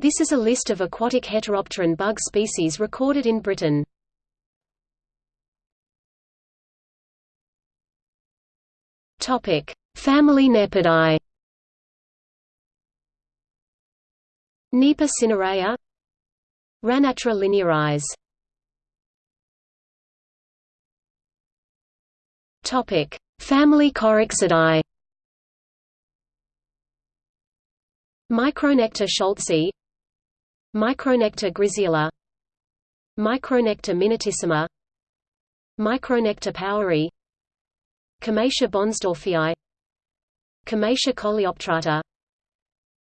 This is a list of aquatic heteropteran bug species recorded in Britain. Topic: Family Nepidae. Nepa cinerea Ranatra linearis Topic: Family Corixidae. Micronecta scholtzi Micronecta grisella Micronecta minutissima Micronecta poweri Cymatia bonsdorffii Cymatia coleoptrata.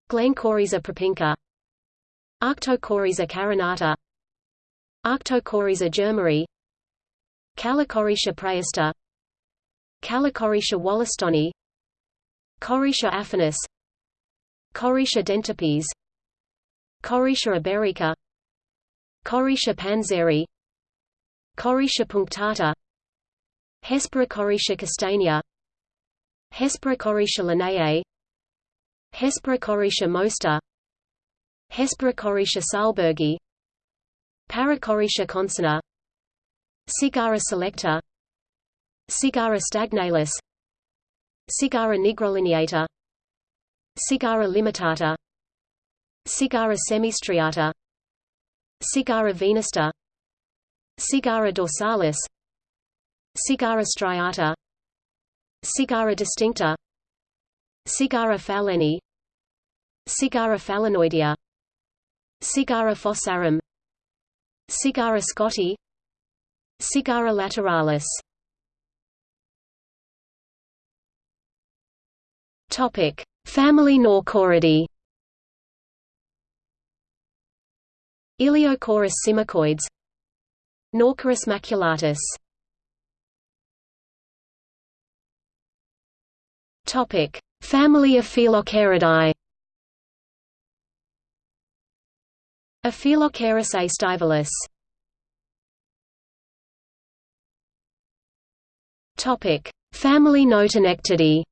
Glaenocorisa propinqua. Arctocorisa carinata. Arctocorisa germari Callicorixa praeusta Callicorixa wollastoni Corixa affinis. Corixa dentipes Corixa iberica Corixa panzeri Corixa punctata Hesperocorixa castanea Hesperocorixa linnaei Hesperocorixa moesta Hesperocorixa sahlbergi Paracorixa concinna Sigara selecta Sigara stagnalis Sigara nigrolineata Sigara limitata Sigara semistriata. Sigara venusta Sigara dorsalis. Sigara striata. Sigara distincta. Sigara falleni Sigara fallenoidea Sigara fossarum. Sigara scotti. Sigara lateralis. Topic: Family Naucoridae. Ilyocoris cimicoides Naucoris maculatus Topic: Family Aphelocheiridae. Aphelocheirus aestivalis. Topic: Family Notonectidae.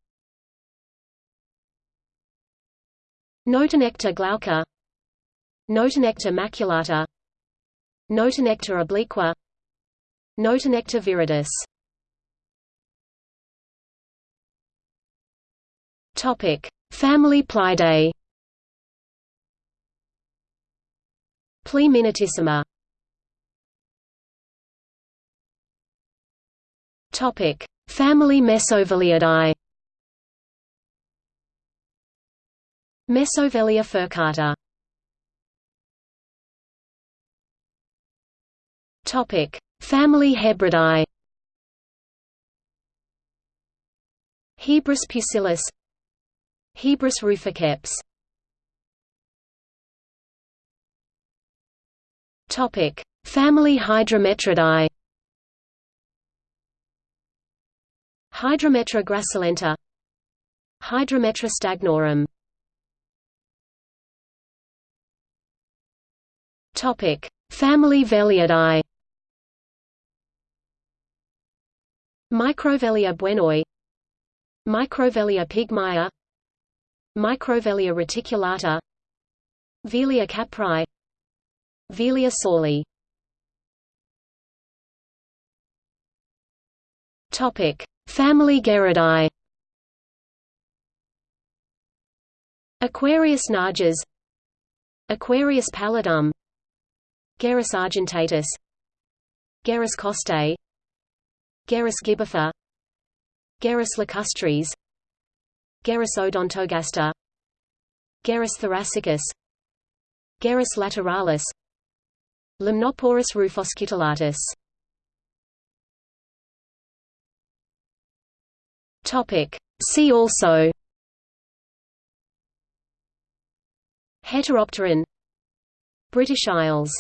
Notonecta glauca Notonecta maculata Notonecta obliqua Notonecta viridis Topic: Family Pleidae. Pliminatissima. Topic: Family Mesoveliidae. Mesovelia furcata. Topic: Family Hebridae. Hebrus pusillus Hebrus ruficeps Topic: Family Hydrometridae. Hydrometra gracilenta Hydrometra stagnorum Topic: Family Veliidae. Microvelia buenoi. Microvelia pygmaea Microvelia reticulata. Velia caprai Velia saulii Topic: Family Gerridae. Aquarius najas. Aquarius paludum. Gerris argentatus. Gerris costae Gerris gibbifer Gerris lacustris Gerris odontogaster Gerris thoracicus Gerris lateralis Limnoporus rufoscutellatus Topic. See also. Heteropteran. British Isles